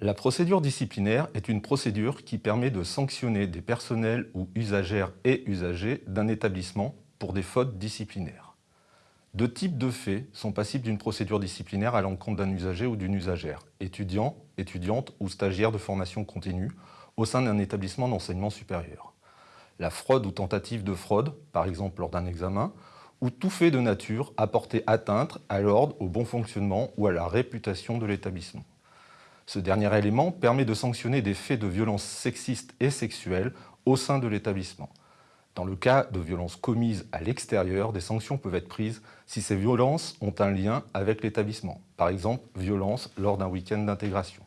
La procédure disciplinaire est une procédure qui permet de sanctionner des personnels ou usagères et usagers d'un établissement pour des fautes disciplinaires. Deux types de faits sont passibles d'une procédure disciplinaire à l'encontre d'un usager ou d'une usagère, étudiant, étudiante ou stagiaire de formation continue au sein d'un établissement d'enseignement supérieur. La fraude ou tentative de fraude, par exemple lors d'un examen, ou tout fait de nature à porter atteinte à l'ordre, au bon fonctionnement ou à la réputation de l'établissement. Ce dernier élément permet de sanctionner des faits de violence sexistes et sexuelles au sein de l'établissement. Dans le cas de violences commises à l'extérieur, des sanctions peuvent être prises si ces violences ont un lien avec l'établissement, par exemple violences lors d'un week-end d'intégration,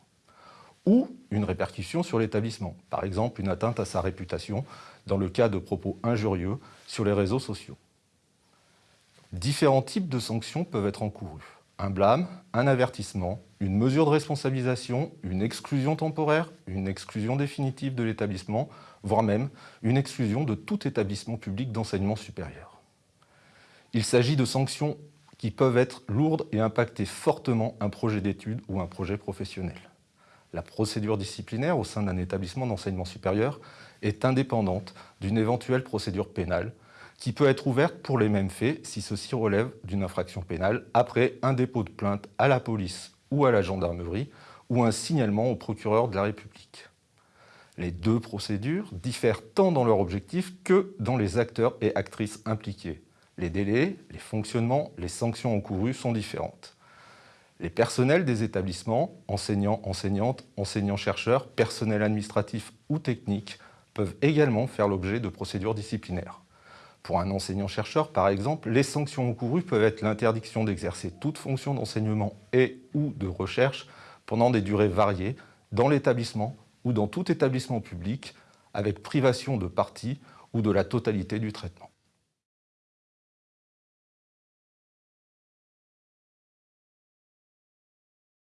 ou une répercussion sur l'établissement, par exemple une atteinte à sa réputation dans le cas de propos injurieux sur les réseaux sociaux. Différents types de sanctions peuvent être encourus. Un blâme, un avertissement, une mesure de responsabilisation, une exclusion temporaire, une exclusion définitive de l'établissement, voire même une exclusion de tout établissement public d'enseignement supérieur. Il s'agit de sanctions qui peuvent être lourdes et impacter fortement un projet d'études ou un projet professionnel. La procédure disciplinaire au sein d'un établissement d'enseignement supérieur est indépendante d'une éventuelle procédure pénale qui peut être ouverte pour les mêmes faits si ceci relève d'une infraction pénale après un dépôt de plainte à la police ou à la gendarmerie ou un signalement au procureur de la République. Les deux procédures diffèrent tant dans leur objectif que dans les acteurs et actrices impliqués. Les délais, les fonctionnements, les sanctions encourues sont différentes. Les personnels des établissements, enseignants, enseignantes, enseignants-chercheurs, personnel administratif ou technique, peuvent également faire l'objet de procédures disciplinaires. Pour un enseignant-chercheur, par exemple, les sanctions encourues peuvent être l'interdiction d'exercer toute fonction d'enseignement et ou de recherche pendant des durées variées dans l'établissement ou dans tout établissement public avec privation de partie ou de la totalité du traitement.